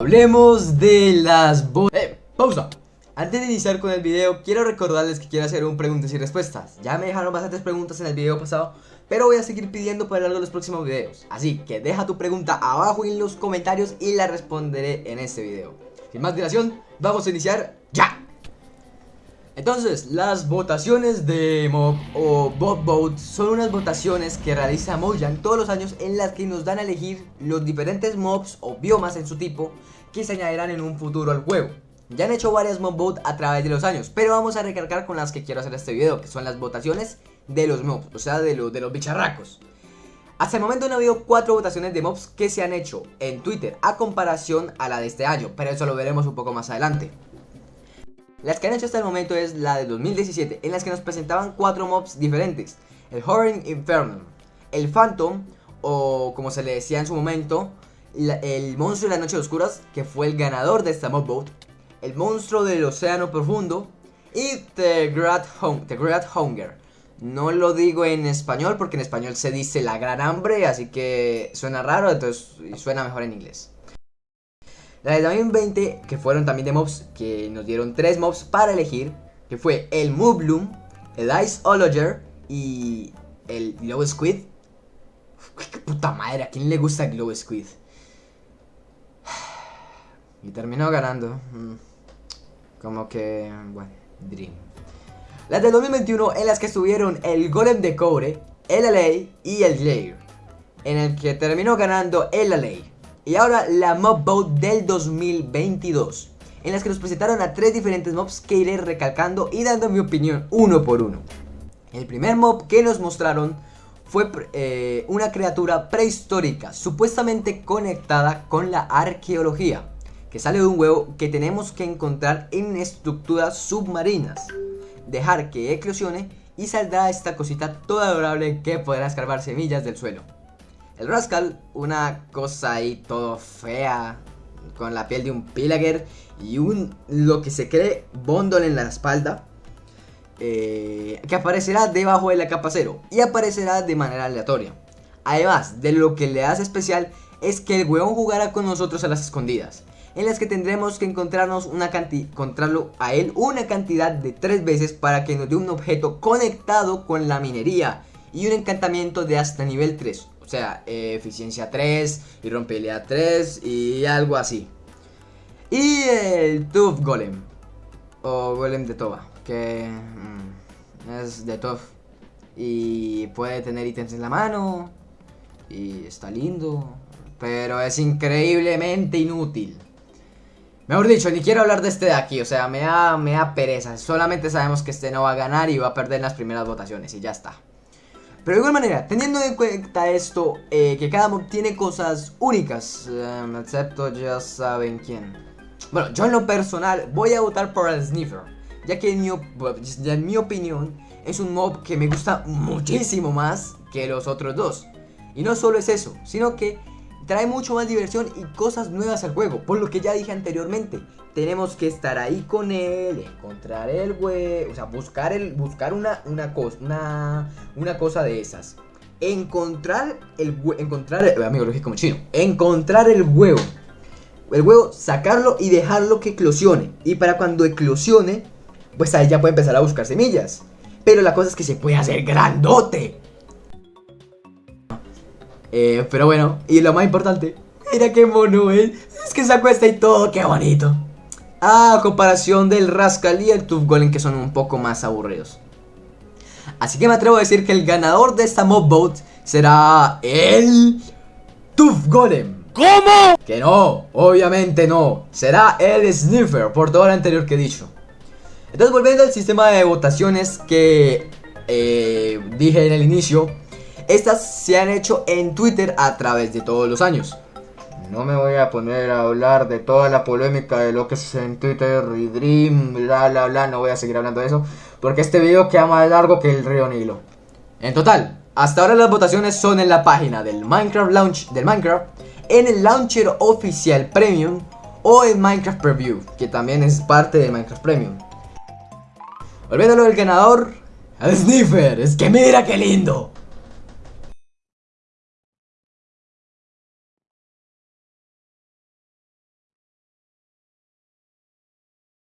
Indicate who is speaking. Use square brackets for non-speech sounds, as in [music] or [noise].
Speaker 1: Hablemos de las bo... ¡Eh! ¡Pausa! Antes de iniciar con el video, quiero recordarles que quiero hacer un preguntas y respuestas Ya me dejaron bastantes preguntas en el video pasado Pero voy a seguir pidiendo para los próximos videos Así que deja tu pregunta abajo en los comentarios y la responderé en este video Sin más dilación, vamos a iniciar ¡ya! Entonces, las votaciones de Mob o Bob Vote son unas votaciones que realiza Mojang todos los años en las que nos dan a elegir los diferentes mobs o biomas en su tipo que se añadirán en un futuro al juego. Ya han hecho varias mob vote a través de los años, pero vamos a recargar con las que quiero hacer este video, que son las votaciones de los mobs, o sea, de, los bicharracos. Hasta el momento han habido 4 votaciones de mobs que se han hecho en Twitter a comparación a la de este año, pero eso lo veremos un poco más adelante. Las que han hecho hasta el momento es la de 2017, en las que nos presentaban cuatro mobs diferentes. El Horror Inferno, el Phantom, o como se le decía en su momento, el Monstruo de las Noches Oscuras, que fue el ganador de esta mob vote. El Monstruo del Océano Profundo y The Great, The Great Hunger. No lo digo en español porque en español se dice la gran hambre, así que suena raro, entonces suena mejor en inglés. La de 2020, que fueron también de mobs, que nos dieron tres mobs para elegir, que fue el Moobloom, el Ice Ologer y el Glow Squid. qué puta madre, ¿a quién le gusta Glow Squid? [sighs] Y terminó ganando. Mm, como que, bueno, Dream. Las de 2021 en las que estuvieron el Golem de Cobre, el LA y el Lair. En el que terminó ganando el LA. Y ahora la Mob Boat del 2022 En las que nos presentaron a tres diferentes mobs que iré recalcando y dando mi opinión uno por uno. El primer mob que nos mostraron fue eh, una criatura prehistórica Supuestamente conectada con la arqueología Que sale de un huevo que tenemos que encontrar en estructuras submarinas Dejar que eclosione y saldrá esta cosita toda adorable que podrá escarbar semillas del suelo el Rascal, una cosa ahí todo fea, con la piel de un Pillager y un, lo que se cree, Bondol en la espalda. Eh, que aparecerá debajo de la capa cero y aparecerá de manera aleatoria. Además, de lo que le hace especial es que el huevón jugará con nosotros a las escondidas, en las que tendremos que encontrarnos una encontrarlo a él una cantidad de tres veces para que nos dé un objeto conectado con la minería y un encantamiento de hasta nivel 3. O sea, eh, eficiencia 3 y rompibilidad 3 y algo así. Y el Tooth Golem. O Golem de Toba. Que mm, es de Tooth. Y puede tener ítems en la mano. Y está lindo. Pero es increíblemente inútil. Mejor dicho, ni quiero hablar de este de aquí, o sea, me da, me da pereza. Solamente sabemos que este no va a ganar y va a perder las primeras votaciones y ya está. Pero de igual manera, teniendo en cuenta esto, eh, que cada mob tiene cosas únicas, em, excepto ya saben quién. Bueno, yo en lo personal voy a votar por el Sniffer, ya que en mi, en mi opinión es un mob que me gusta muchísimo más que los otros dos. Y no solo es eso, sino que trae mucho más diversión y cosas nuevas al juego, por lo que ya dije anteriormente, tenemos que estar ahí con él, encontrar el huevo, o sea, buscar el buscar una una cosa, una una cosa de esas. Encontrar el encontrar, el, amigo, lo dije como chino, encontrar el huevo. El huevo, sacarlo y dejarlo que eclosione. Y para cuando eclosione, pues ahí ya puede empezar a buscar semillas. Pero la cosa es que se puede hacer grandote. Eh, pero bueno, y lo más importante, mira qué mono es. Es que se acuesta y todo, qué bonito. A comparación del Rascal y el Tooth Golem que son un poco más aburridos. Así que me atrevo a decir que el ganador de esta mob vote será el Tooth Golem.
Speaker 2: ¿Cómo?
Speaker 1: Que no, obviamente no. Será el Sniffer por todo lo anterior que he dicho. Entonces volviendo al sistema de votaciones que eh, dije en el inicio. Estas se han hecho en Twitter a través de todos los años. No me voy a poner a hablar de toda la polémica de lo que es en Twitter y Dream, bla bla bla, no voy a seguir hablando de eso, porque este video queda más largo que el río Nilo. En total, hasta ahora las votaciones son en la página del Minecraft Launch del Minecraft, en el launcher oficial Premium o en Minecraft Preview, que también es parte de Minecraft Premium. Olvídalo del ganador, el Sniffer, es que mira qué lindo.